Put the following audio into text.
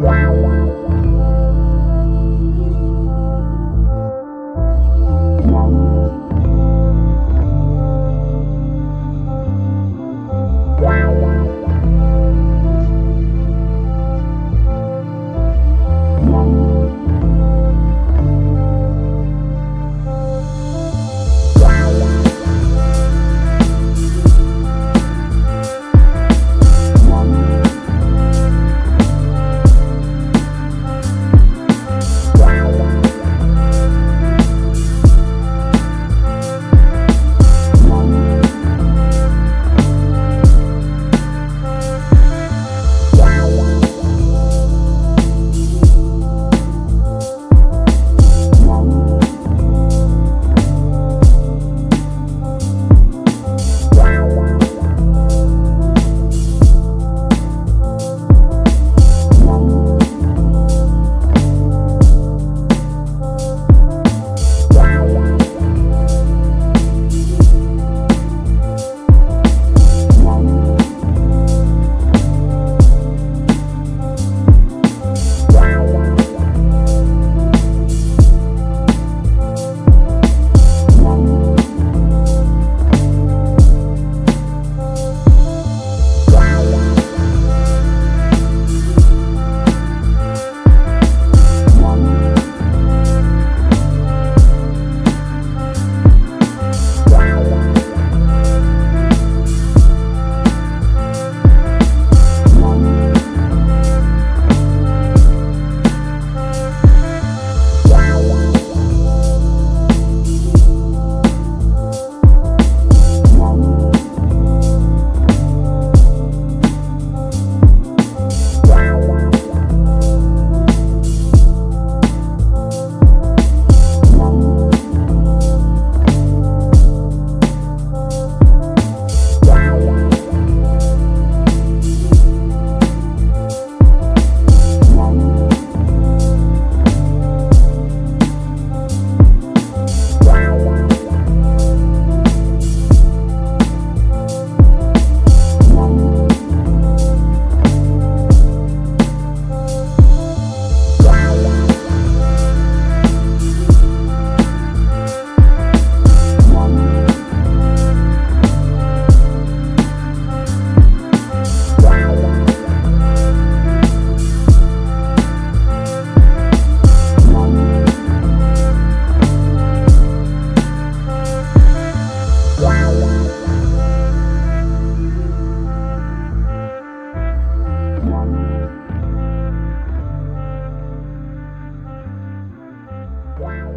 Wow. Wow.